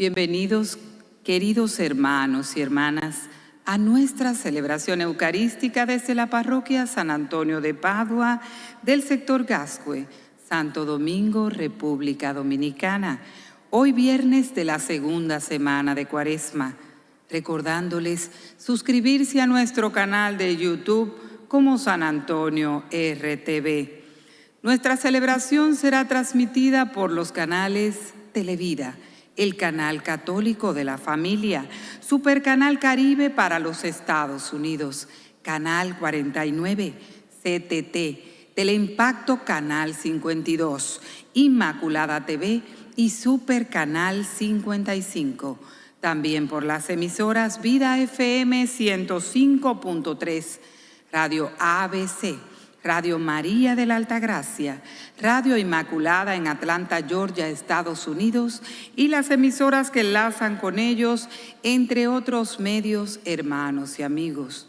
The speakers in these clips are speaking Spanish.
Bienvenidos, queridos hermanos y hermanas, a nuestra celebración eucarística desde la parroquia San Antonio de Padua del sector Gascue, Santo Domingo, República Dominicana, hoy viernes de la segunda semana de Cuaresma, recordándoles suscribirse a nuestro canal de YouTube como San Antonio RTV. Nuestra celebración será transmitida por los canales Televida, el canal católico de la familia, Supercanal Caribe para los Estados Unidos, Canal 49, CTT, Teleimpacto Canal 52, Inmaculada TV y Supercanal 55. También por las emisoras Vida FM 105.3, Radio ABC, Radio María de la Altagracia, Radio Inmaculada en Atlanta, Georgia, Estados Unidos, y las emisoras que enlazan con ellos, entre otros medios hermanos y amigos.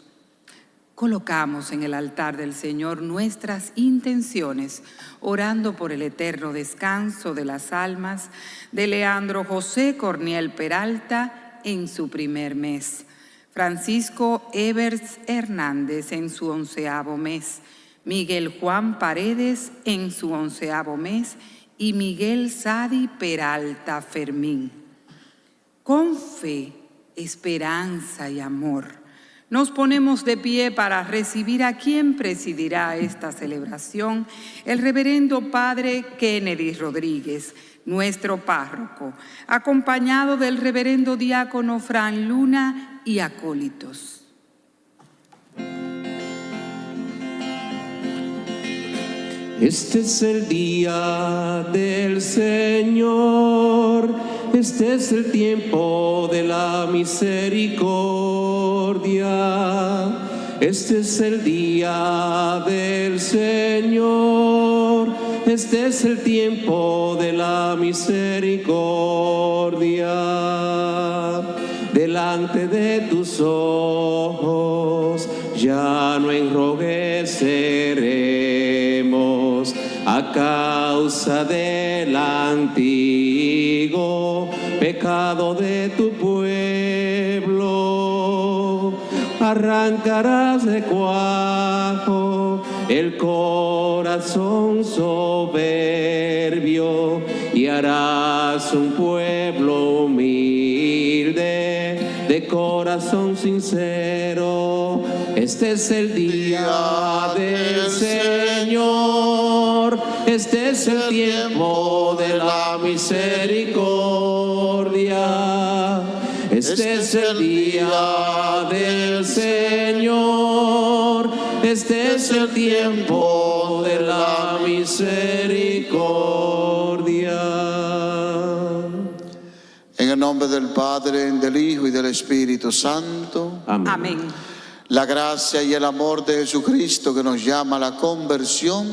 Colocamos en el altar del Señor nuestras intenciones, orando por el eterno descanso de las almas de Leandro José Corniel Peralta en su primer mes, Francisco Evers Hernández en su onceavo mes, Miguel Juan Paredes en su onceavo mes y Miguel Sadi Peralta Fermín. Con fe, esperanza y amor, nos ponemos de pie para recibir a quien presidirá esta celebración, el reverendo Padre Kennedy Rodríguez, nuestro párroco, acompañado del reverendo diácono Fran Luna y acólitos. Este es el día del Señor, este es el tiempo de la misericordia. Este es el día del Señor, este es el tiempo de la misericordia. Delante de tus ojos ya no enrojeceremos causa del antiguo pecado de tu pueblo. Arrancarás de cuajo el corazón soberbio y harás un pueblo humilde de corazón sincero. Este es el día del Señor, este es el tiempo de la misericordia. Este es el día del Señor, este es el tiempo de la misericordia. En el nombre del Padre, del Hijo y del Espíritu Santo. Amén. La gracia y el amor de Jesucristo que nos llama a la conversión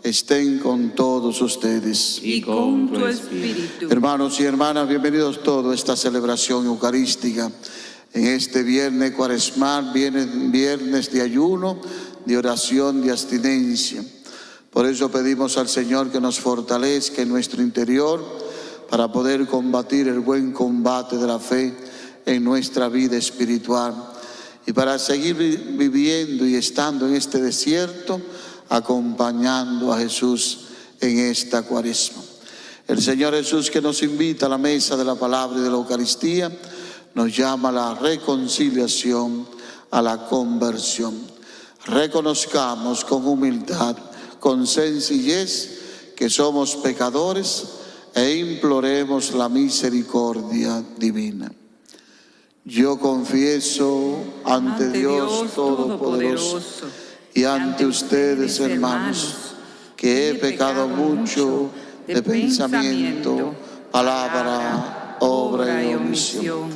estén con todos ustedes. Y con tu espíritu. Hermanos y hermanas, bienvenidos todos a esta celebración eucarística. En este viernes cuaresmal, viernes, viernes de ayuno, de oración, de abstinencia. Por eso pedimos al Señor que nos fortalezca en nuestro interior para poder combatir el buen combate de la fe en nuestra vida espiritual y para seguir vi- viviendo y estando en este desierto, acompañando a Jesús en esta cuaresma. El Señor Jesús que nos invita a la mesa de la palabra y de la Eucaristía, nos llama a la reconciliación, a la conversión. Reconozcamos con humildad, con sencillez, que somos pecadores e imploremos la misericordia divina. Yo confieso ante, Dios Todopoderoso y ante ustedes, hermanos, que he pecado mucho de pensamiento, palabra, obra y omisión.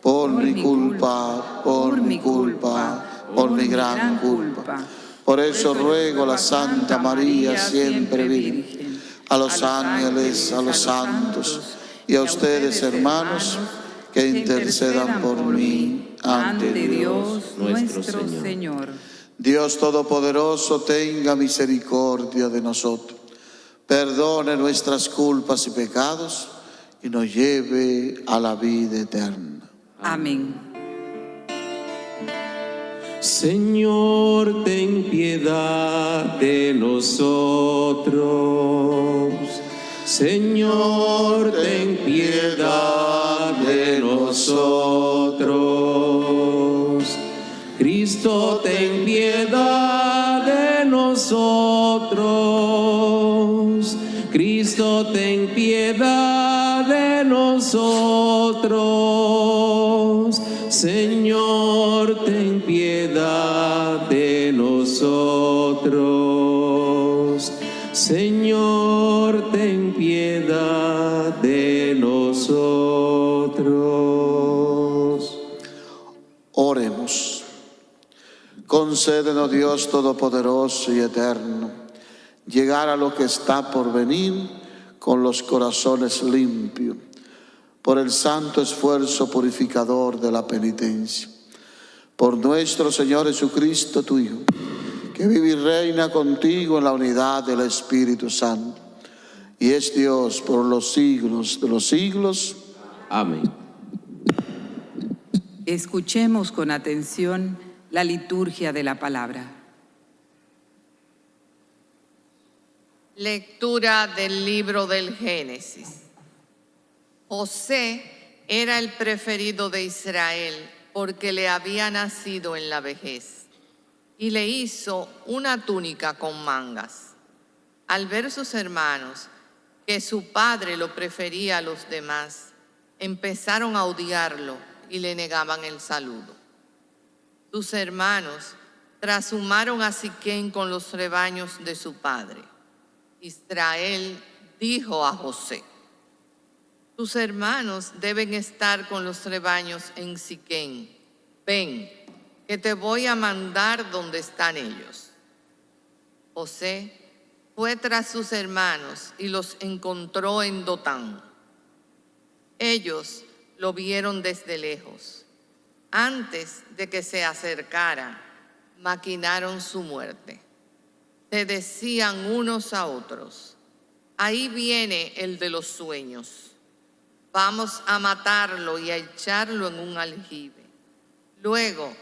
Por mi culpa, por mi culpa, por mi gran culpa. Por eso ruego a la Santa María, siempre Virgen, a los ángeles, a los santos y a ustedes, hermanos, que intercedan por mí ante Dios. nuestro Señor. Dios Todopoderoso tenga misericordia de nosotros, perdone nuestras culpas y pecados y nos lleve a la vida eterna. Amén. Señor, ten piedad de nosotros. Señor, ten piedad nosotros. Cristo, ten piedad de nosotros. Cristo, ten piedad de nosotros. Señor, Concédenos Dios Todopoderoso y Eterno, llegar a lo que está por venir con los corazones limpios, por el santo esfuerzo purificador de la penitencia. Por nuestro Señor Jesucristo, tu Hijo, que vive y reina contigo en la unidad del Espíritu Santo, y es Dios por los siglos de los siglos. Amén. Escuchemos con atención la liturgia de la palabra. Lectura del libro del Génesis. José era el preferido de Israel porque le había nacido en la vejez y le hizo una túnica con mangas. Al ver sus hermanos que su padre lo prefería a los demás, empezaron a odiarlo y le negaban el saludo. Sus hermanos trashumaron a Siquén con los rebaños de su padre. Israel dijo a José, tus hermanos deben estar con los rebaños en Siquén. Ven, que te voy a mandar donde están ellos. José fue tras sus hermanos y los encontró en Dotán. Ellos lo vieron desde lejos antes de que se acercara, maquinaron su muerte. Se decían unos a otros, ahí viene el de los sueños. Vamos a matarlo y a echarlo en un aljibe. Luego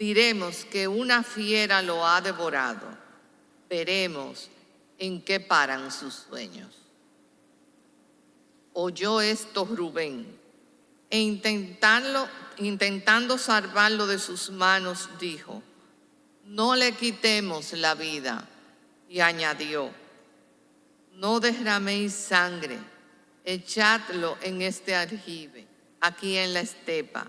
diremos que una fiera lo ha devorado. Veremos en qué paran sus sueños. Oyó esto Rubén e intentarlo intentando salvarlo de sus manos, dijo, no le quitemos la vida. Y añadió, no derraméis sangre, echadlo en este aljibe, aquí en la estepa,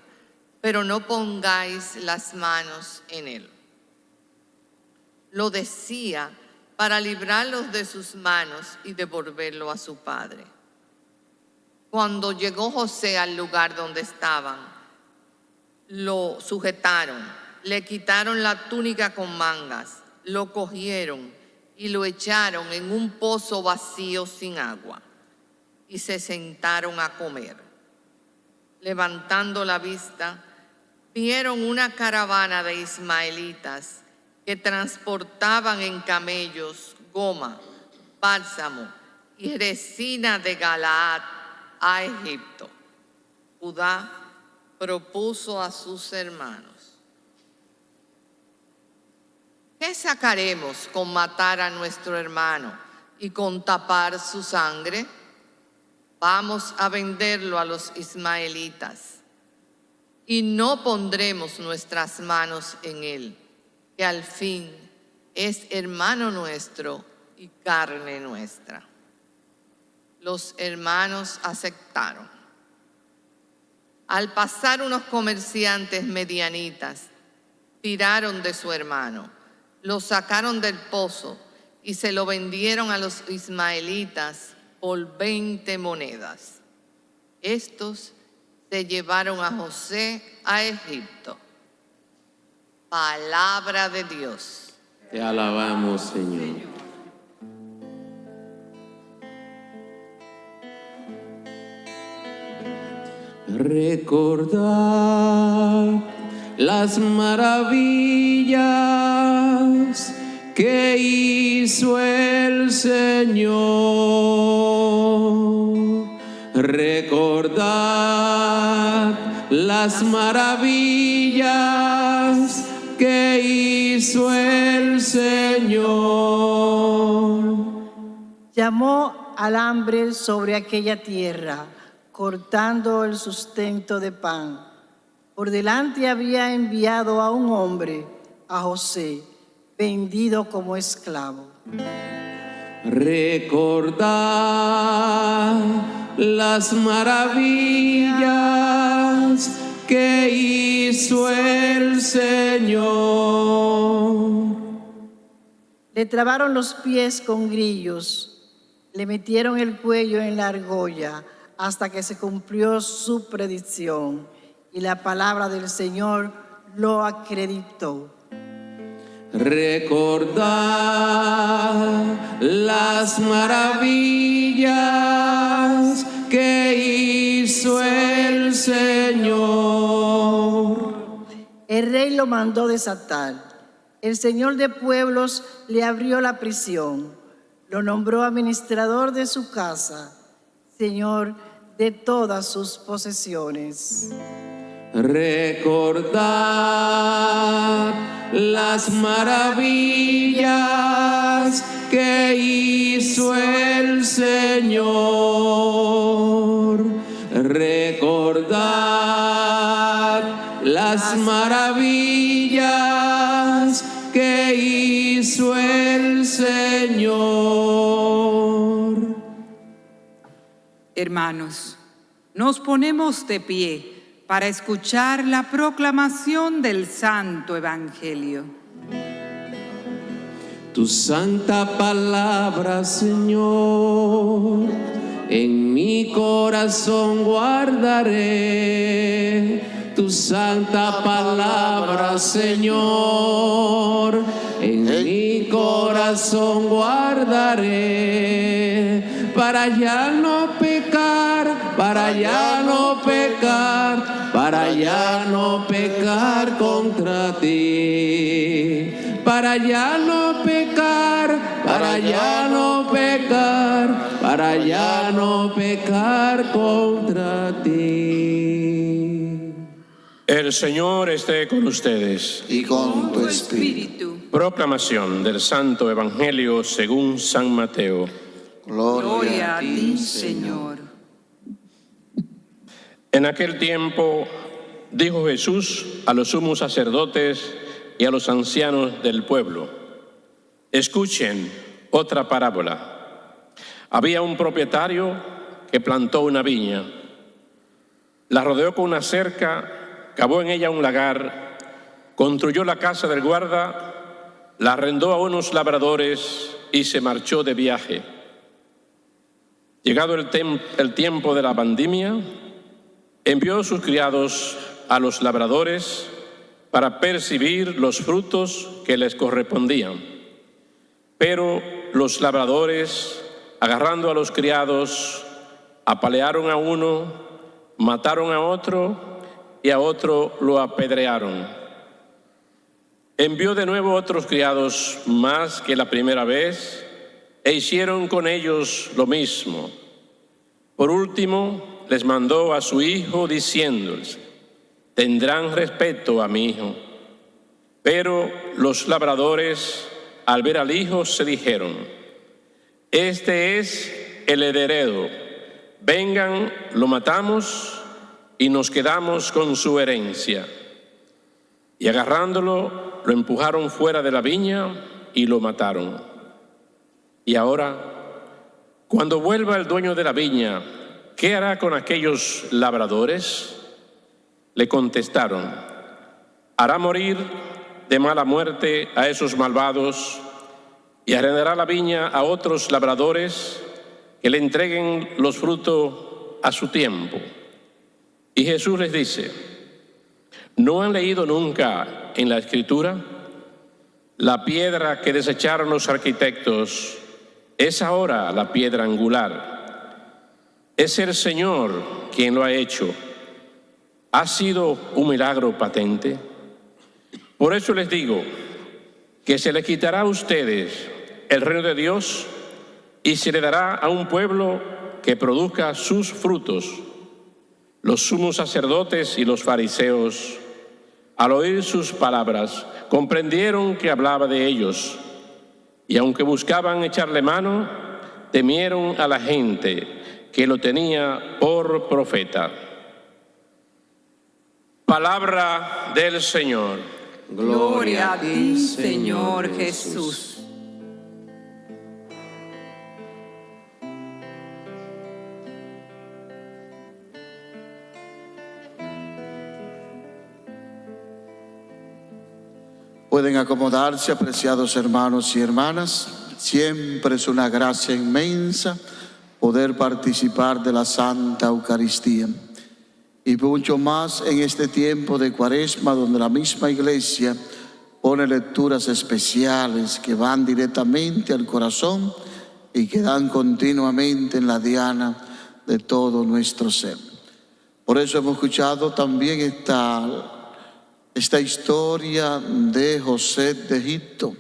pero no pongáis las manos en él. Lo decía para librarlos de sus manos y devolverlo a su padre. Cuando llegó José al lugar donde estaban, lo sujetaron, le quitaron la túnica con mangas, lo cogieron y lo echaron en un pozo vacío sin agua y se sentaron a comer. Levantando la vista, vieron una caravana de ismaelitas que transportaban en camellos goma, bálsamo y resina de Galaad a Egipto. Judá propuso a sus hermanos, ¿qué sacaremos con matar a nuestro hermano y con tapar su sangre? Vamos a venderlo a los ismaelitas y no pondremos nuestras manos en él, que al fin es hermano nuestro y carne nuestra. Los hermanos aceptaron. Al pasar unos comerciantes medianitas, tiraron de su hermano, lo sacaron del pozo y se lo vendieron a los ismaelitas por 20 monedas. Estos se llevaron a José a Egipto. Palabra de Dios. Te alabamos, Señor. Recordar las maravillas que hizo el Señor. Recordad las maravillas que hizo el Señor. Llamó al hambre sobre aquella tierra, cortando el sustento de pan. Por delante había enviado a un hombre, a José, vendido como esclavo. Recordad las maravillas que hizo el Señor. Le trabaron los pies con grillos, le metieron el cuello en la argolla hasta que se cumplió su predicción y la palabra del Señor lo acreditó. Recordad las maravillas que hizo el Señor. El rey lo mandó desatar. El señor de pueblos le abrió la prisión. Lo nombró administrador de su casa, señor de todas sus posesiones. Recordad las maravillas que hizo el Señor. Recordad las maravillas que hizo el Señor. Hermanos, nos ponemos de pie para escuchar la proclamación del Santo Evangelio. Tu santa palabra, Señor, en mi corazón guardaré. Tu santa palabra, Señor, en mi corazón guardaré. Para ya no pecar, para ya no pecar, para ya no pecar contra ti para ya no pecar, para ya no pecar, para ya no pecar contra ti. El Señor esté con ustedes. y con tu Tu espíritu. espíritu. Proclamación del Santo Evangelio según San Mateo. Gloria a ti, Señor. En aquel tiempo dijo Jesús a los sumos sacerdotes y a los ancianos del pueblo, escuchen otra parábola. Había un propietario que plantó una viña, la rodeó con una cerca, cavó en ella un lagar, construyó la casa del guarda, la arrendó a unos labradores y se marchó de viaje. Llegado el, el tiempo de la pandemia, envió sus criados a los labradores para percibir los frutos que les correspondían. Pero los labradores, agarrando a los criados, apalearon a uno, mataron a otro y a otro lo apedrearon. Envió de nuevo otros criados más que la primera vez e hicieron con ellos lo mismo. Por último, les mandó a su hijo diciéndoles, tendrán respeto a mi hijo. Pero los labradores, al ver al hijo, se dijeron, este es el heredero, vengan, lo matamos y nos quedamos con su herencia. Y agarrándolo, lo empujaron fuera de la viña y lo mataron. Y ahora, cuando vuelva el dueño de la viña, ¿qué hará con aquellos labradores? Le contestaron, hará morir de mala muerte a esos malvados y arrendará la viña a otros labradores que le entreguen los frutos a su tiempo. Y Jesús les dice, ¿no han leído nunca en la escritura? La piedra que desecharon los arquitectos es ahora la piedra angular. Es el Señor quien lo ha hecho. ¿Ha sido un milagro patente? Por eso les digo que se les quitará a ustedes el reino de Dios y se le dará a un pueblo que produzca sus frutos. Los sumos sacerdotes y los fariseos, al oír sus palabras, comprendieron que hablaba de ellos, y aunque buscaban echarle mano, temieron a la gente que lo tenía por profeta. Palabra del Señor. Gloria a ti, Señor Jesús. Pueden acomodarse, apreciados hermanos y hermanas. Siempre es una gracia inmensa poder participar de la Santa Eucaristía. Y mucho más en este tiempo de cuaresma donde la misma iglesia pone lecturas especiales que van directamente al corazón y que dan continuamente en la diana de todo nuestro ser. Por eso hemos escuchado también esta, esta historia de José de Egipto,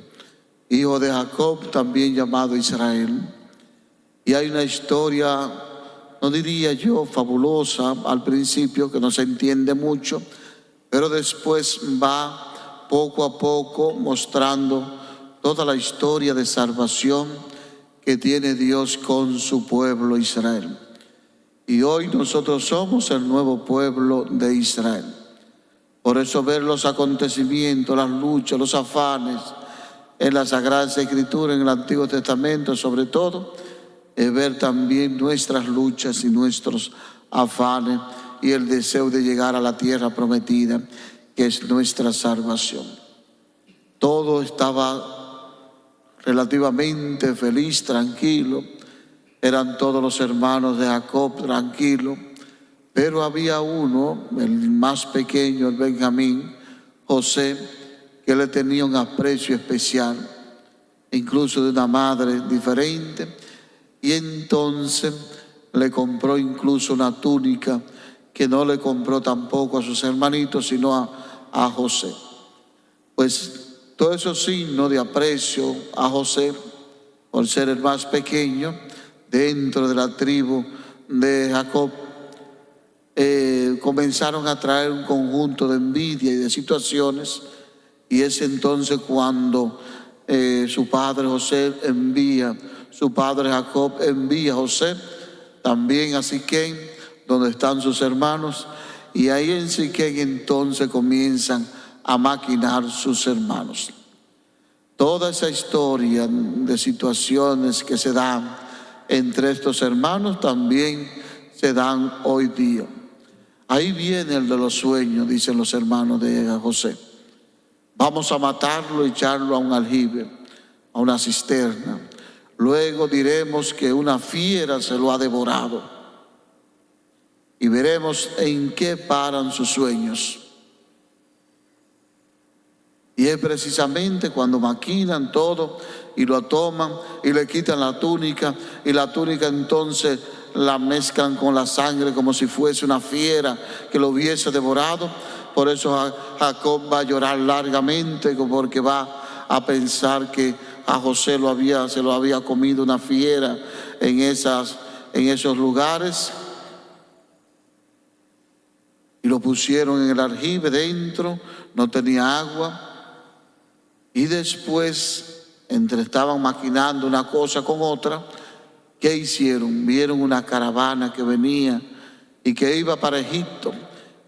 hijo de Jacob, también llamado Israel. Y hay una historia no diría yo fabulosa al principio, que no se entiende mucho, pero después va poco a poco mostrando toda la historia de salvación que tiene Dios con su pueblo Israel. Y hoy nosotros somos el nuevo pueblo de Israel. Por eso ver los acontecimientos, las luchas, los afanes en la Sagrada Escritura, en el Antiguo Testamento sobre todo, es ver también nuestras luchas y nuestros afanes y el deseo de llegar a la tierra prometida, que es nuestra salvación. Todo estaba relativamente feliz, tranquilo. Eran todos los hermanos de Jacob tranquilos, pero había uno, el más pequeño, el Benjamín, José, que le tenía un aprecio especial, incluso de una madre diferente y entonces le compró incluso una túnica que no le compró tampoco a sus hermanitos, sino a, José. Pues todo eso signo de aprecio a José, por ser el más pequeño dentro de la tribu de Jacob, eh, comenzaron a traer un conjunto de envidia y de situaciones, y es entonces cuando eh, su padre José envía su padre Jacob envía a José también a Siquén, donde están sus hermanos, y ahí en Siquén entonces comienzan a maquinar sus hermanos. Toda esa historia de situaciones que se dan entre estos hermanos también se dan hoy día. Ahí viene el de los sueños, dicen los hermanos de José. Vamos a matarlo y echarlo a un aljibe, a una cisterna. Luego diremos que una fiera se lo ha devorado. Y veremos en qué paran sus sueños. Y es precisamente cuando maquinan todo y lo toman y le quitan la túnica y la túnica entonces la mezclan con la sangre como si fuese una fiera que lo hubiese devorado. Por eso Jacob va a llorar largamente porque va a pensar que a José lo había, se lo había comido una fiera en, esas, en esos lugares. Y lo pusieron en el aljibe dentro, no tenía agua. Y después, entre estaban maquinando una cosa con otra, ¿qué hicieron? Vieron una caravana que venía y que iba para Egipto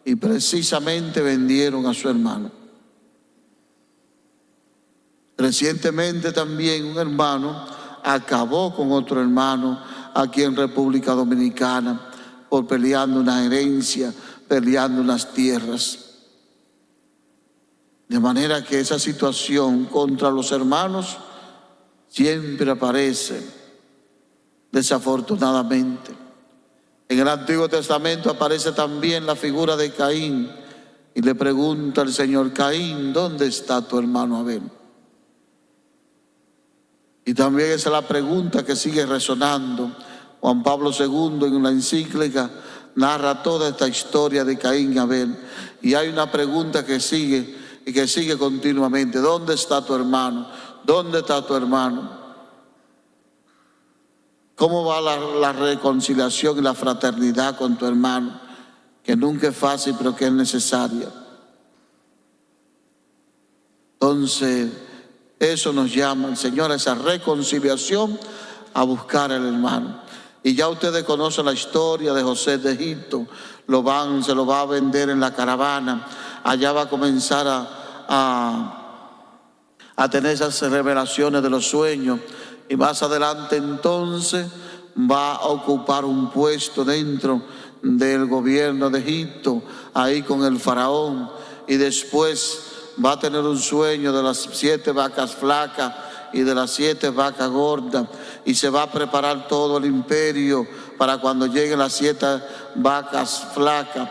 y precisamente vendieron a su hermano. Recientemente también un hermano acabó con otro hermano aquí en República Dominicana por peleando una herencia, peleando unas tierras. De manera que esa situación contra los hermanos siempre aparece, desafortunadamente. En el Antiguo Testamento aparece también la figura de Caín y le pregunta al Señor, Caín, ¿dónde está tu hermano Abel? Y también esa es la pregunta que sigue resonando. Juan Pablo II en una encíclica narra toda esta historia de Caín y Abel. Y hay una pregunta que sigue y que sigue continuamente. ¿Dónde está tu hermano? ¿Dónde está tu hermano? ¿Cómo va la, la reconciliación y la fraternidad con tu hermano? Que nunca es fácil, pero que es necesaria. Entonces, eso nos llama el Señor a esa reconciliación, a buscar al hermano. Y ya ustedes conocen la historia de José de Egipto, lo van, se lo va a vender en la caravana, allá va a comenzar a, a, a tener esas revelaciones de los sueños. Y más adelante entonces va a ocupar un puesto dentro del gobierno de Egipto, ahí con el faraón, y después va a tener un sueño de las siete vacas flacas y de las siete vacas gordas, y se va a preparar todo el imperio para cuando lleguen las siete vacas flacas.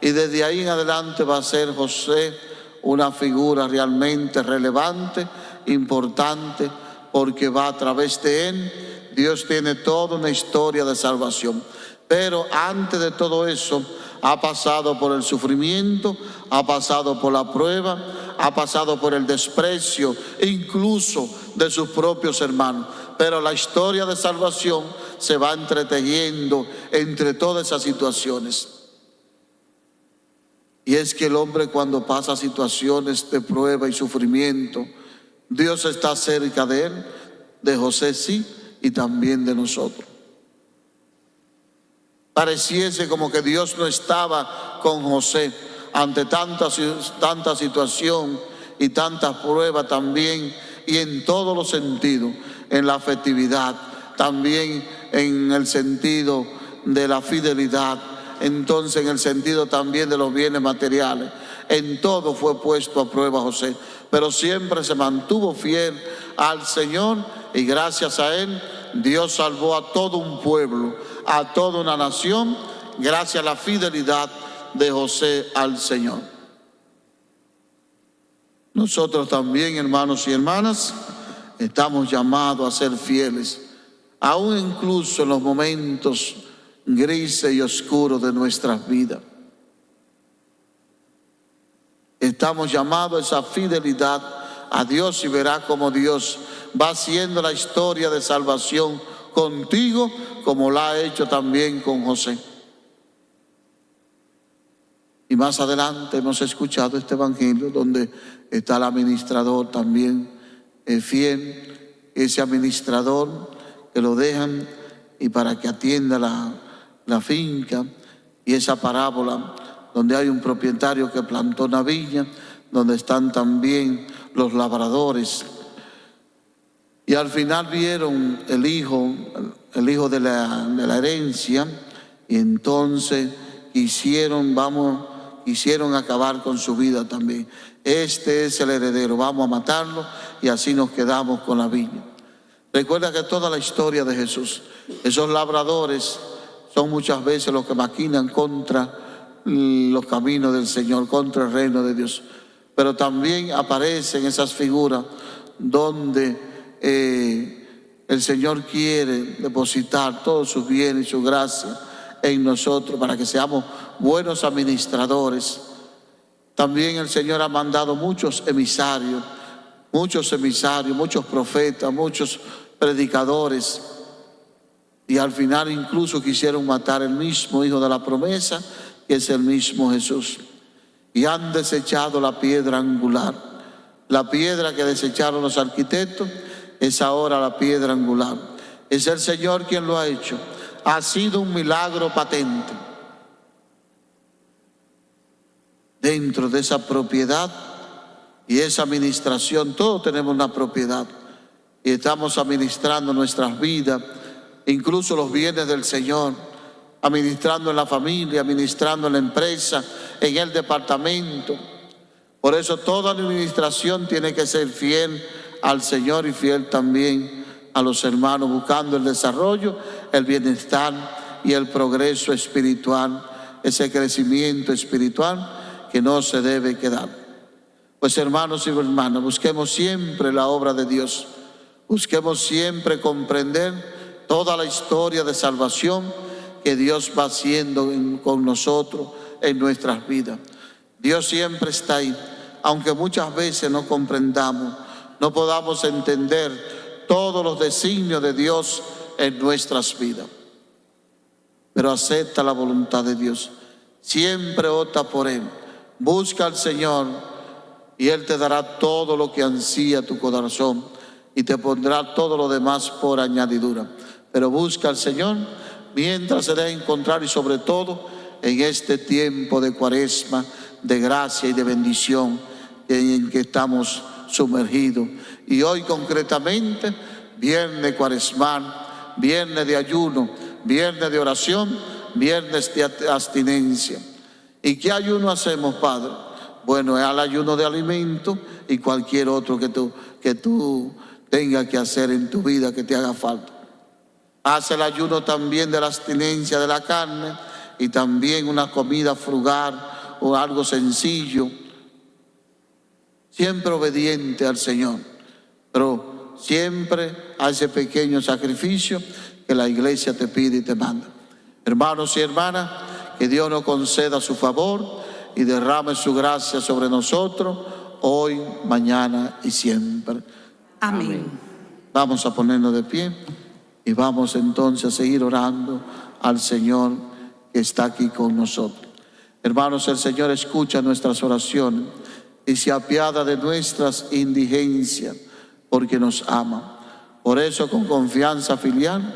Y desde ahí en adelante va a ser José una figura realmente relevante, importante, porque va a través de él. Dios tiene toda una historia de salvación. Pero antes de todo eso, ha pasado por el sufrimiento, ha pasado por la prueba, ha pasado por el desprecio, incluso de sus propios hermanos. Pero la historia de salvación se va entretejiendo entre todas esas situaciones. Y es que el hombre cuando pasa situaciones de prueba y sufrimiento, Dios está cerca de él, de José sí, y también de nosotros. Pareciese como que Dios no estaba con José ante tanta, tanta situación y tanta prueba también, y en todos los sentidos, en la afectividad, también en el sentido de la fidelidad, entonces en el sentido también de los bienes materiales. En todo fue puesto a prueba José, pero siempre se mantuvo fiel al Señor y gracias a él Dios salvó a todo un pueblo a toda una nación gracias a la fidelidad de José al Señor. Nosotros también, hermanos y hermanas, estamos llamados a ser fieles, aún incluso en los momentos grises y oscuros de nuestras vidas. Estamos llamados a esa fidelidad a Dios y verá cómo Dios va haciendo la historia de salvación contigo como la ha hecho también con José. Y más adelante hemos escuchado este evangelio donde está el administrador también fiel, ese administrador que lo dejan y para que atienda la, la finca y esa parábola donde hay un propietario que plantó una viña, donde están también los labradores y al final vieron el hijo, el hijo de la, herencia, y entonces quisieron, vamos, quisieron acabar con su vida también. Este es el heredero, vamos a matarlo y así nos quedamos con la viña. Recuerda que toda la historia de Jesús, esos labradores son muchas veces los que maquinan contra los caminos del Señor, contra el reino de Dios. Pero también aparecen esas figuras donde eh, el Señor quiere depositar todos sus bienes y su gracia en nosotros para que seamos buenos administradores. También el Señor ha mandado muchos emisarios, muchos emisarios, muchos profetas, muchos predicadores. Y al final incluso quisieron matar el mismo Hijo de la promesa, que es el mismo Jesús. Y han desechado la piedra angular, la piedra que desecharon los arquitectos es ahora la piedra angular. Es el Señor quien lo ha hecho. Ha sido un milagro patente. Dentro de esa propiedad y esa administración, todos tenemos una propiedad y estamos administrando nuestras vidas, incluso los bienes del Señor, administrando en la familia, administrando en la empresa, en el departamento. Por eso toda administración tiene que ser fiel al Señor y fiel también a los hermanos, buscando el desarrollo, el bienestar y el progreso espiritual, ese crecimiento espiritual que no se debe quedar. Pues hermanos y hermanas, busquemos siempre la obra de Dios, busquemos siempre comprender toda la historia de salvación que Dios va haciendo con nosotros en nuestras vidas. Dios siempre está ahí, aunque muchas veces no comprendamos no podamos entender todos los designios de Dios en nuestras vidas. Pero acepta la voluntad de Dios. Siempre opta por Él. Busca al Señor y Él te dará todo lo que ansía tu corazón y te pondrá todo lo demás por añadidura. Pero busca al Señor mientras se debe encontrar y sobre todo en este tiempo de cuaresma, de gracia y de bendición en que estamos sumergidos. Y hoy concretamente, viernes cuaresmal, viernes de ayuno, viernes de oración, viernes de abstinencia. ¿Y qué ayuno hacemos, Padre? Bueno, es al ayuno de alimento y cualquier otro que tú, que tú tengas que hacer en tu vida que te haga falta. Haz el ayuno también de la abstinencia de la carne y también una comida frugal o algo sencillo. Siempre obediente al Señor, pero siempre a ese pequeño sacrificio que la iglesia te pide y te manda. Hermanos y hermanas, que Dios nos conceda su favor y derrame su gracia sobre nosotros hoy, mañana y siempre. Amén. Vamos a ponernos de pie. Y vamos entonces a seguir orando al Señor que está aquí con nosotros. Hermanos, el Señor escucha nuestras oraciones y se apiada de nuestras indigencias porque nos ama. Por eso, con confianza filial,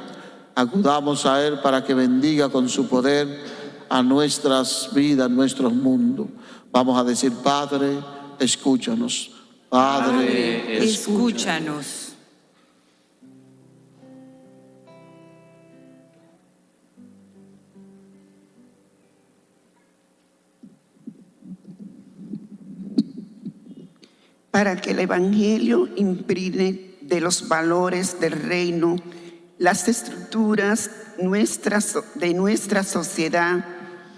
acudamos a Él para que bendiga con su poder a nuestras vidas, nuestros mundos. Vamos a decir, Padre, escúchanos. Padre, escúchanos. Para que el Evangelio imprime de los valores del reino las estructuras nuestras, de nuestra sociedad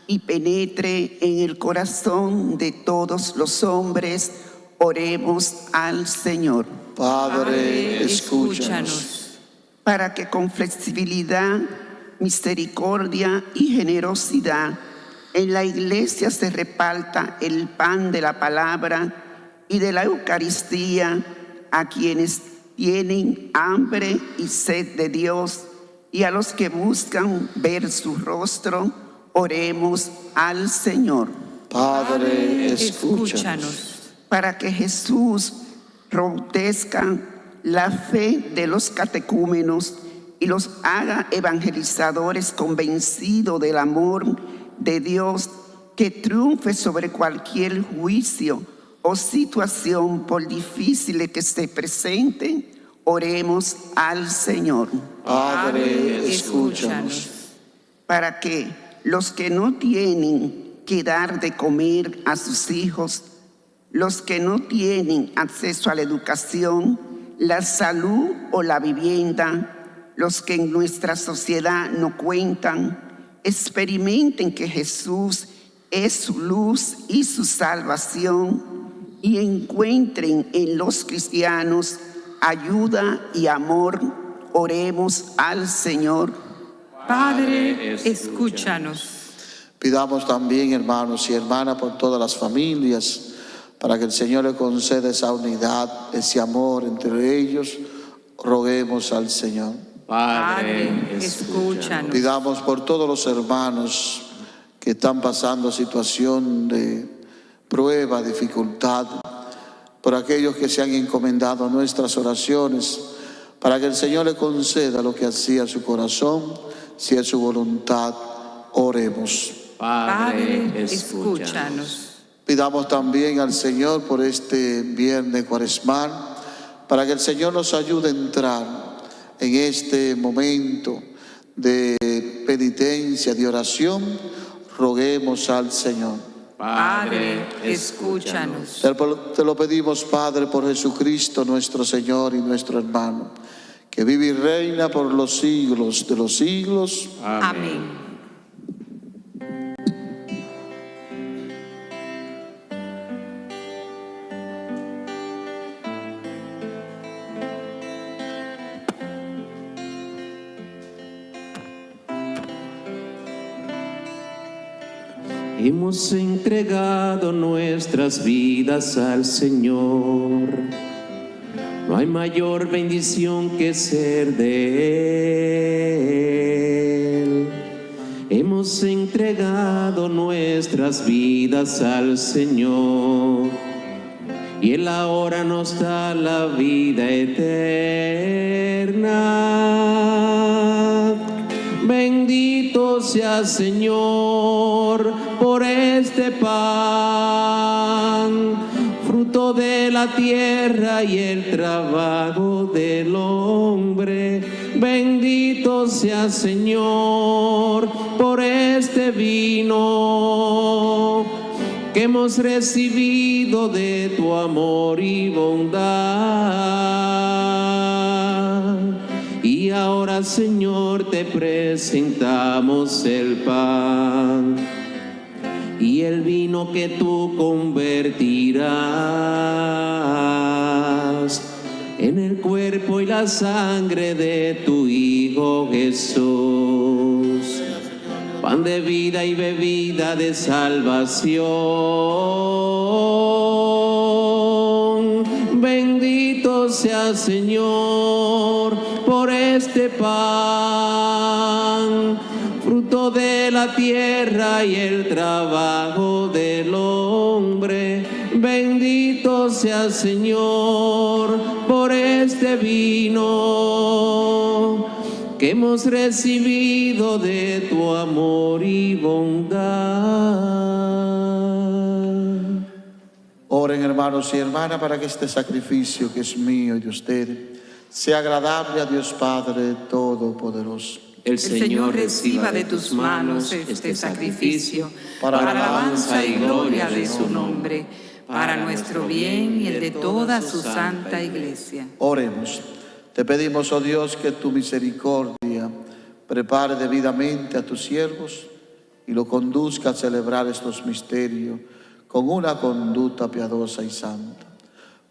y penetre en el corazón de todos los hombres, oremos al Señor. Padre, escúchanos. Para que con flexibilidad, misericordia y generosidad en la iglesia se reparta el pan de la palabra y de la Eucaristía a quienes tienen hambre y sed de Dios y a los que buscan ver su rostro, oremos al Señor. Padre, escúchanos. Para que Jesús robustezca la fe de los catecúmenos y los haga evangelizadores convencidos del amor de Dios que triunfe sobre cualquier juicio o situación, por difícil que se presente, oremos al Señor. Padre, escúchanos. Para que los que no tienen que dar de comer a sus hijos, los que no tienen acceso a la educación, la salud o la vivienda, los que en nuestra sociedad no cuentan, experimenten que Jesús es su luz y su salvación y encuentren en los cristianos ayuda y amor, oremos al Señor. Padre, escúchanos. Pidamos también, hermanos y hermanas, por todas las familias, para que el Señor le conceda esa unidad, ese amor entre ellos. Roguemos al Señor. Padre, escúchanos. Pidamos por todos los hermanos que están pasando situación de prueba, dificultad, por aquellos que se han encomendado a nuestras oraciones, para que el Señor le conceda lo que hacía su corazón, si es su voluntad, oremos. Padre, escúchanos. Pidamos también al Señor por este viernes cuaresmal, para que el Señor nos ayude a entrar en este momento de penitencia, de oración, roguemos al Señor. Padre, escúchanos. Te lo pedimos, Padre, por Jesucristo, nuestro Señor y nuestro hermano, que vive y reina por los siglos de los siglos. Amén. Hemos entregado nuestras vidas al Señor. No hay mayor bendición que ser de Él. Hemos entregado nuestras vidas al Señor y Él ahora nos da la vida eterna. Bendito sea Señor por este pan, fruto de la tierra y el trabajo del hombre. Bendito sea Señor por este vino que hemos recibido de tu amor y bondad. Y ahora, Señor, te presentamos el pan y el vino que tú convertirás en el cuerpo y la sangre de tu Hijo Jesús pan de vida y bebida de salvación. Bendito sea Señor por este pan, de la tierra y el trabajo del hombre. Bendito sea Señor por este vino que hemos recibido de tu amor y bondad. Oren hermanos y hermanas para que este sacrificio que es mío y de ustedes sea agradable a Dios Padre Todopoderoso. El Señor reciba de tus manos este sacrificio para alabanza y gloria de su nombre, para nuestro bien y el de toda su santa iglesia. Oremos. Te pedimos, oh Dios, que tu misericordia prepare debidamente a tus siervos y lo conduzca a celebrar estos misterios con una conducta piadosa y santa.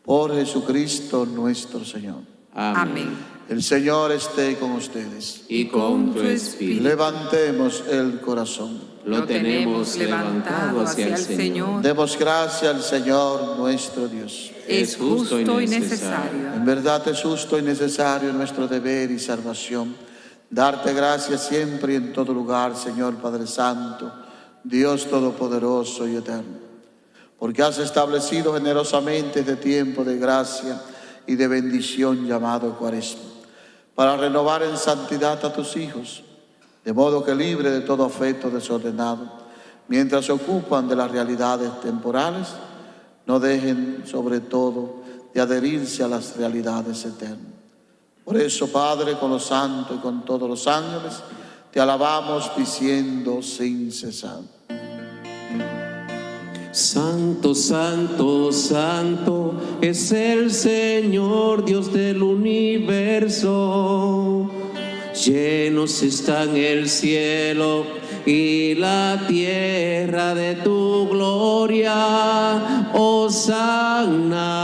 Por Jesucristo nuestro Señor. Amén. El Señor esté con ustedes. Y con tu espíritu Levantemos el corazón. lo tenemos levantado hacia el Señor. Demos gracias al Señor nuestro Dios. Es justo y necesario. En verdad es justo y necesario nuestro deber y salvación. Darte gracias siempre y en todo lugar, Señor Padre Santo, Dios Todopoderoso y Eterno. Porque has establecido generosamente este tiempo de gracia y de bendición llamado Cuaresma, para renovar en santidad a tus hijos, de modo que libre de todo afecto desordenado, mientras se ocupan de las realidades temporales, no dejen sobre todo de adherirse a las realidades eternas. Por eso, Padre, con los santos y con todos los ángeles, te alabamos diciendo sin cesar. Santo, santo, santo es el Señor Dios del universo. Llenos están el cielo y la tierra de tu gloria. Hosanna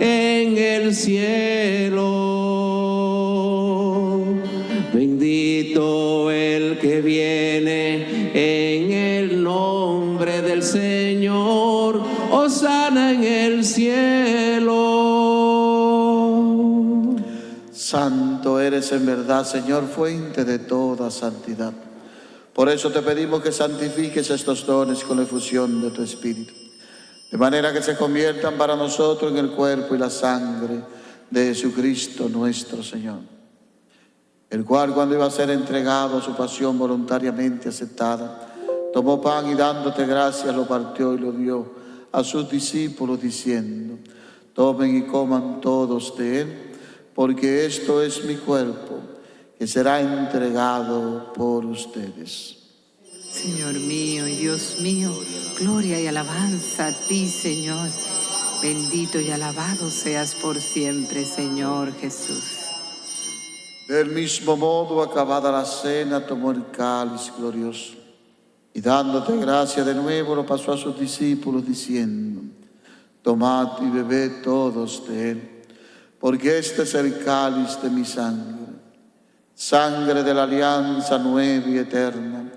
en el cielo. Hosanna en el cielo. Santo eres en verdad, Señor, fuente de toda santidad. Por eso te pedimos que santifiques estos dones con la efusión de tu Espíritu, de manera que se conviertan para nosotros en el cuerpo y la sangre de Jesucristo nuestro Señor, el cual cuando iba a ser entregado a su pasión voluntariamente aceptada, tomó pan y dándote gracias lo partió y lo dio a sus discípulos diciendo, tomen y coman todos de él, porque esto es mi cuerpo que será entregado por ustedes. Señor mío y Dios mío, gloria y alabanza a ti, Señor. Bendito y alabado seas por siempre, Señor Jesús. Del mismo modo, acabada la cena, tomó el cáliz glorioso y dándote gracia de nuevo lo pasó a sus discípulos diciendo, tomad y bebed todos de él, porque este es el cáliz de mi sangre, sangre de la alianza nueva y eterna,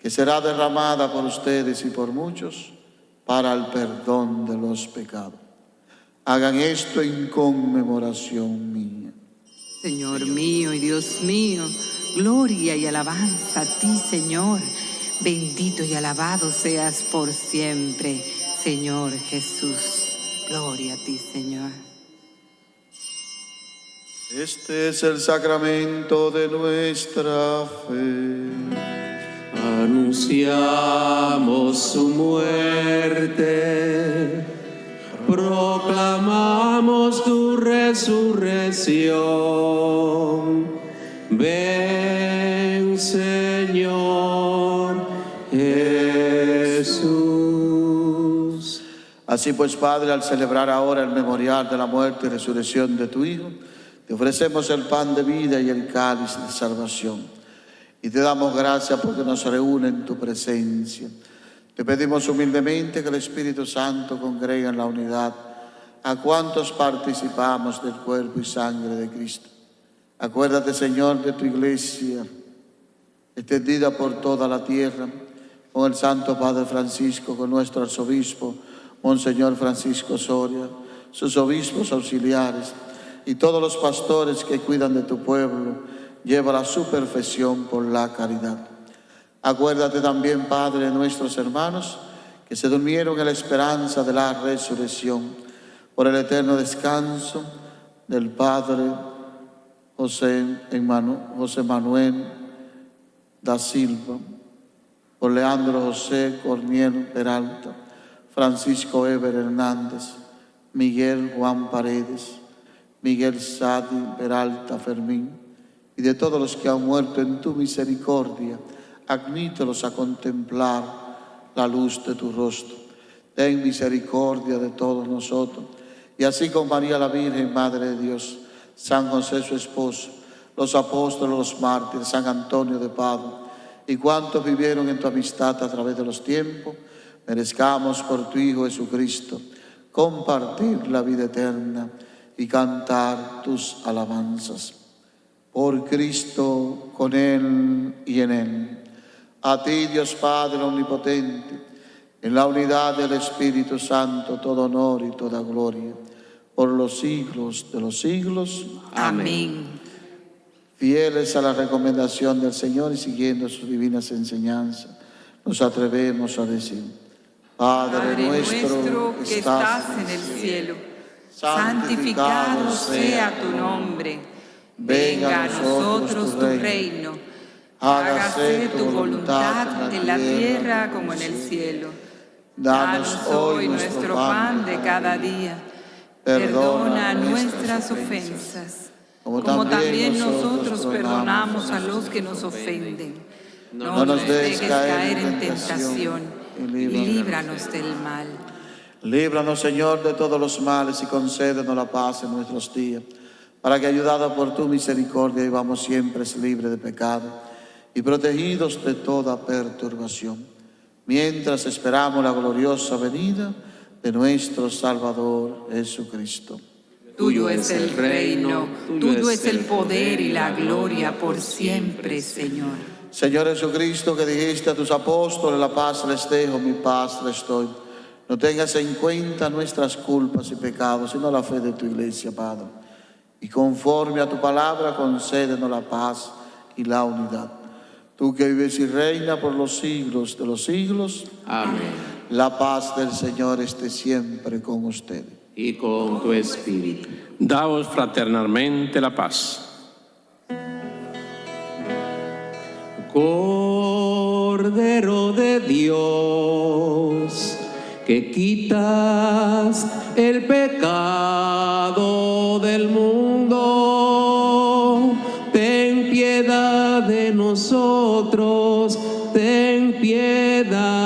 que será derramada por ustedes y por muchos para el perdón de los pecados. Hagan esto en conmemoración mía. Señor mío y Dios mío, gloria y alabanza a ti, Señor. Bendito y alabado seas por siempre, Señor Jesús. Gloria a ti, Señor. Este es el sacramento de nuestra fe. Anunciamos su muerte, proclamamos tu resurrección. Ven, Señor Jesús. Así pues, Padre, al celebrar ahora el memorial de la muerte y resurrección de tu Hijo, te ofrecemos el pan de vida y el cáliz de salvación. Y te damos gracias porque nos reúne en tu presencia. Te pedimos humildemente que el Espíritu Santo congregue en la unidad a cuantos participamos del cuerpo y sangre de Cristo. Acuérdate, Señor, de tu iglesia, extendida por toda la tierra, con el Santo Padre Francisco, con nuestro arzobispo, Monseñor Francisco Soria, sus obispos auxiliares y todos los pastores que cuidan de tu pueblo, lleva a su perfección por la caridad. Acuérdate también, Padre, de nuestros hermanos que se durmieron en la esperanza de la resurrección, por el eterno descanso del Padre José, José Manuel da Silva, por Leandro José Corniel Peralta, Francisco Eber Hernández, Miguel Juan Paredes, Miguel Sadi Peralta Fermín, y de todos los que han muerto en tu misericordia, admítelos a contemplar la luz de tu rostro. Ten misericordia de todos nosotros, y así con María la Virgen, Madre de Dios, San José su esposo, los apóstoles, los mártires, San Antonio de Padua, y cuantos vivieron en tu amistad a través de los tiempos, merezcamos por tu Hijo Jesucristo compartir la vida eterna y cantar tus alabanzas. Por Cristo, con Él y en Él. A ti, Dios Padre Omnipotente, en la unidad del Espíritu Santo, todo honor y toda gloria, por los siglos de los siglos. Amén. Fieles a la recomendación del Señor y siguiendo sus divinas enseñanzas, nos atrevemos a decir, Padre, Padre nuestro que estás en el cielo, santificado sea tu nombre. Venga a nosotros tu reino. Hágase tu voluntad en la tierra como en el cielo. Danos hoy nuestro pan de cada día. Perdona nuestras ofensas, como también nosotros perdonamos a los que nos ofenden. No nos dejes caer en tentación y líbranos del mal. Líbranos, Señor, de todos los males y concédenos la paz en nuestros días, para que, ayudados por tu misericordia, vivamos siempre libres de pecado y protegidos de toda perturbación, mientras esperamos la gloriosa venida de nuestro Salvador Jesucristo. Tuyo es el reino, tuyo es el poder y la gloria por siempre, Señor. Señor Jesucristo, que dijiste a tus apóstoles, la paz les dejo, mi paz les doy. No tengas en cuenta nuestras culpas y pecados, sino la fe de tu iglesia, Padre. Y conforme a tu palabra, concédenos la paz y la unidad. Tú que vives y reina por los siglos de los siglos, Amén. La paz del Señor esté siempre con ustedes. Y con tu espíritu. Daos fraternalmente la paz. Cordero de Dios, que quitas el pecado del mundo, ten piedad de nosotros, ten piedad.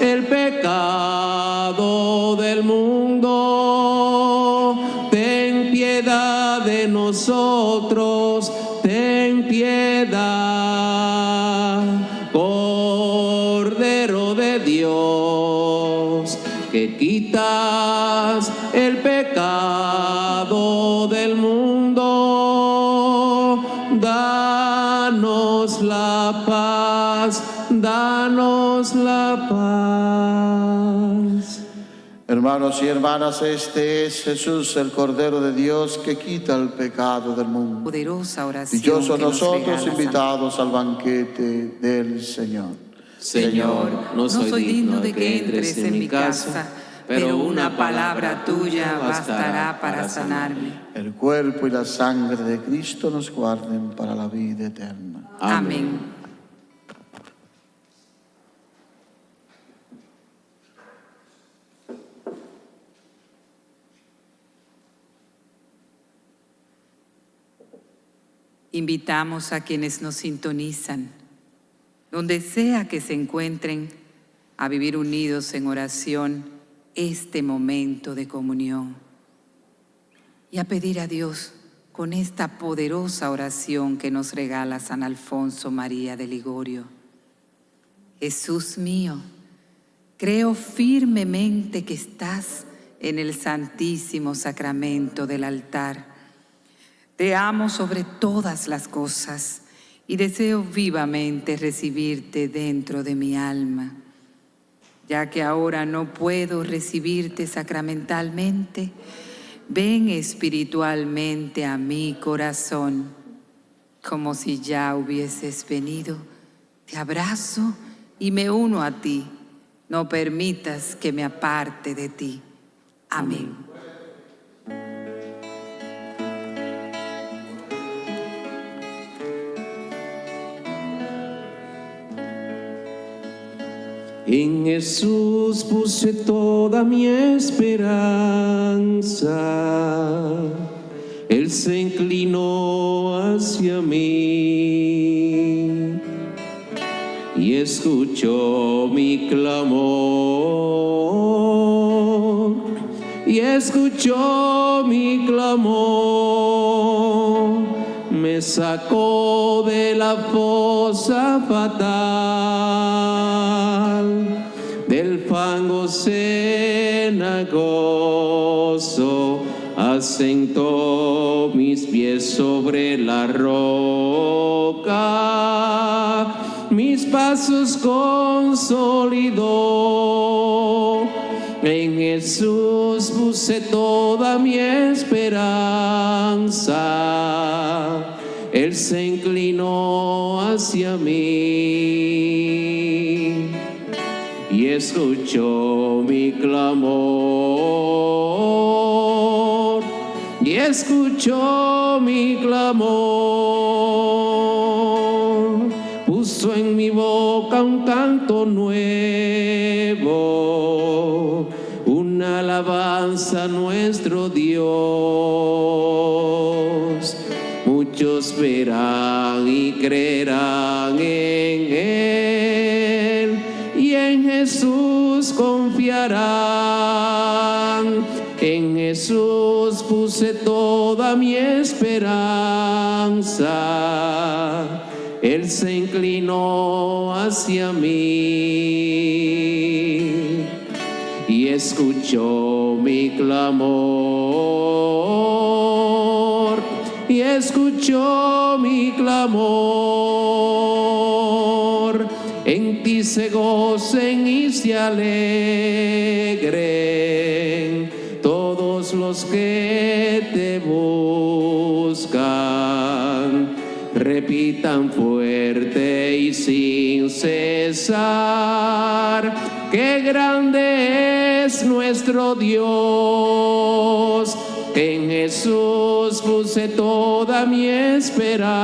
El pecado del mundo, ten piedad de nosotros, Hermanos y hermanas, este es Jesús, el Cordero de Dios, que quita el pecado del mundo. Poderosa oración. Dichosos que nos nosotros invitados al banquete del Señor. Señor, no soy digno de que entres en mi casa, pero una palabra tuya bastará para sanarme. El cuerpo y la sangre de Cristo nos guarden para la vida eterna. Amén. Invitamos a quienes nos sintonizan, donde sea que se encuentren, a vivir unidos en oración este momento de comunión y a pedir a Dios con esta poderosa oración que nos regala San Alfonso María de Ligorio. Jesús mío, creo firmemente que estás en el santísimo sacramento del altar. Te amo sobre todas las cosas y deseo vivamente recibirte dentro de mi alma. Ya que ahora no puedo recibirte sacramentalmente, ven espiritualmente a mi corazón, como si ya hubieses venido. Te abrazo y me uno a ti. No permitas que me aparte de ti. Amén. En Jesús puse toda mi esperanza. Él se inclinó hacia mí y escuchó mi clamor. Y escuchó mi clamor. Me sacó de la fosa fatal, del fango cenagoso, asentó mis pies sobre la roca, mis pasos consolidó. En Jesús puse toda mi esperanza. Él se inclinó hacia mí escuchó mi clamor. Y escuchó mi clamor. Puso en mi boca un canto nuevo, una alabanza a nuestro Dios. Muchos verán y creerán En Jesús puse toda mi esperanza. Él se inclinó hacia mí y escuchó mi clamor y escuchó mi clamor. Se gocen y se alegren todos los que te buscan. Repitan fuerte y sin cesar, qué grande es nuestro Dios. En Jesús puse toda mi esperanza.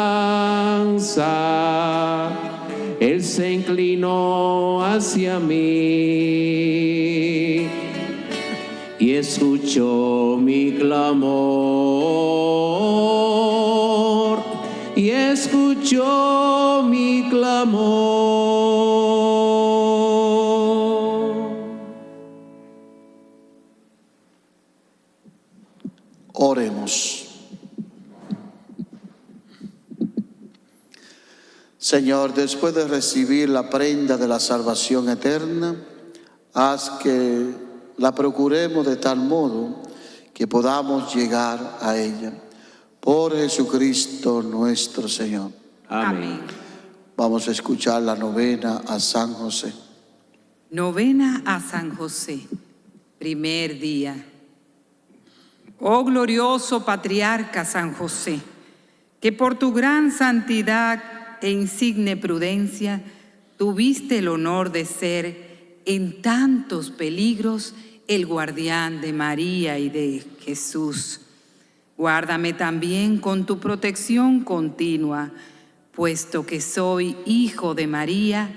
Él se inclinó hacia mí y escuchó mi clamor y escuchó mi clamor. Oremos. Señor, después de recibir la prenda de la salvación eterna, haz que la procuremos de tal modo que podamos llegar a ella. Por Jesucristo nuestro Señor. Amén. Vamos a escuchar la novena a San José. Novena a San José. Primer día. Oh glorioso patriarca San José, que por tu gran santidad e insigne prudencia tuviste el honor de ser en tantos peligros el guardián de María y de Jesús. Guárdame también con tu protección continua, puesto que soy hijo de María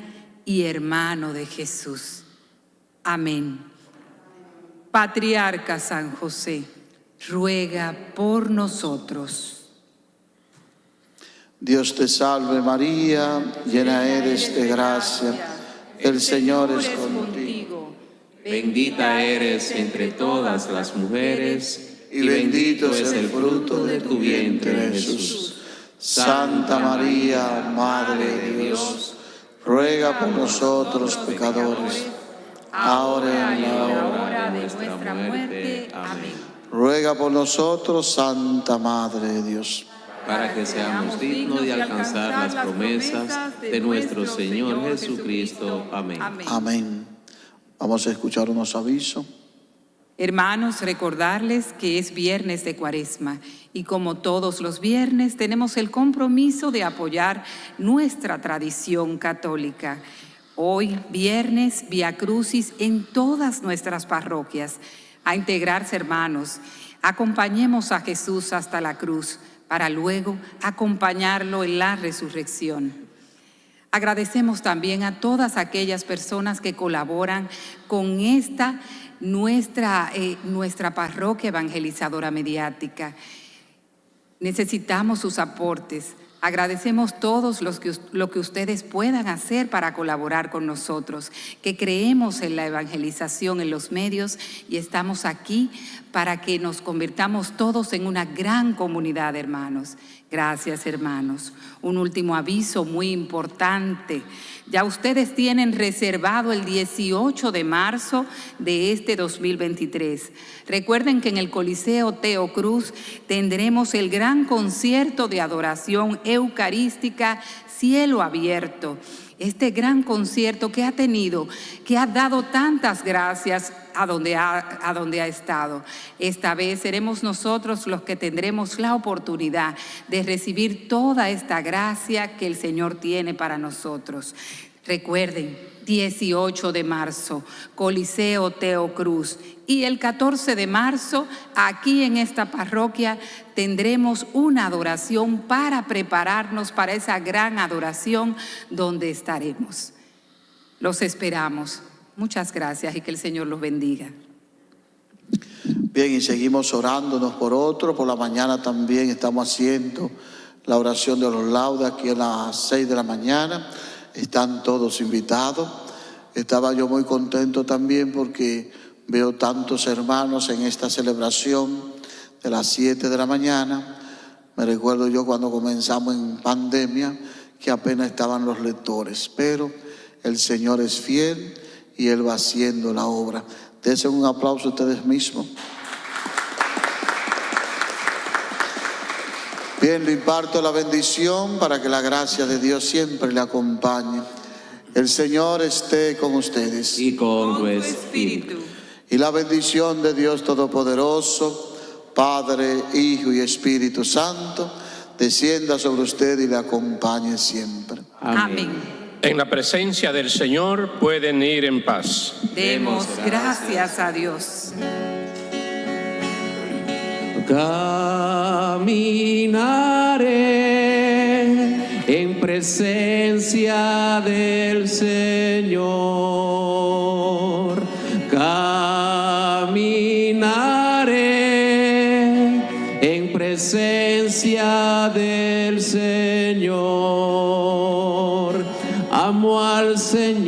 y hermano de Jesús. Amén. Patriarca San José, ruega por nosotros. Dios te salve María, llena eres de gracia, el Señor es contigo. Bendita eres entre todas las mujeres, y bendito es el fruto de tu vientre, Jesús. Santa María, Madre de Dios, ruega por nosotros pecadores, ahora y en la hora de nuestra muerte. Amén. Ruega por nosotros, Santa Madre de Dios. Para que seamos dignos de alcanzar las promesas de nuestro Señor Jesucristo. Amén. Amén. Vamos a escuchar unos avisos. Hermanos, recordarles que es viernes de cuaresma y como todos los viernes tenemos el compromiso de apoyar nuestra tradición católica. Hoy, viernes, Via Crucis en todas nuestras parroquias. A integrarse, hermanos, acompañemos a Jesús hasta la cruz para luego acompañarlo en la resurrección. Agradecemos también a todas aquellas personas que colaboran con esta nuestra, eh, nuestra parroquia evangelizadora mediática. Necesitamos sus aportes. Agradecemos todos los que, lo que ustedes puedan hacer para colaborar con nosotros, que creemos en la evangelización en los medios y estamos aquí para que nos convirtamos todos en una gran comunidad, hermanos. Gracias, hermanos. Un último aviso muy importante. Ya ustedes tienen reservado el 18 de marzo de este 2023. Recuerden que en el Coliseo Teo Cruz tendremos el gran concierto de adoración eucarística Cielo Abierto este gran concierto que ha tenido, que ha dado tantas gracias a donde ha, a donde ha estado. Esta vez seremos nosotros los que tendremos la oportunidad de recibir toda esta gracia que el Señor tiene para nosotros. Recuerden, 18 de marzo, Coliseo Teo Cruz. Y el 14 de marzo, aquí en esta parroquia, tendremos una adoración para prepararnos para esa gran adoración donde estaremos. Los esperamos. Muchas gracias y que el Señor los bendiga. Bien, y seguimos orándonos por otro. Por la mañana también estamos haciendo la oración de los laudes aquí a las 6 de la mañana. Están todos invitados. Estaba yo muy contento también porque veo tantos hermanos en esta celebración de las 7 de la mañana. Me recuerdo yo cuando comenzamos en pandemia que apenas estaban los lectores, pero el Señor es fiel y Él va haciendo la obra. Desen un aplauso a ustedes mismos. Bien, le imparto la bendición para que la gracia de Dios siempre le acompañe. El Señor esté con ustedes. Y con tu espíritu. Y la bendición de Dios Todopoderoso, Padre, Hijo y Espíritu Santo, descienda sobre usted y le acompañe siempre. Amén. En la presencia del Señor pueden ir en paz. Demos gracias a Dios. Caminaré en presencia del Señor. Caminaré en presencia del Señor. Amo al Señor.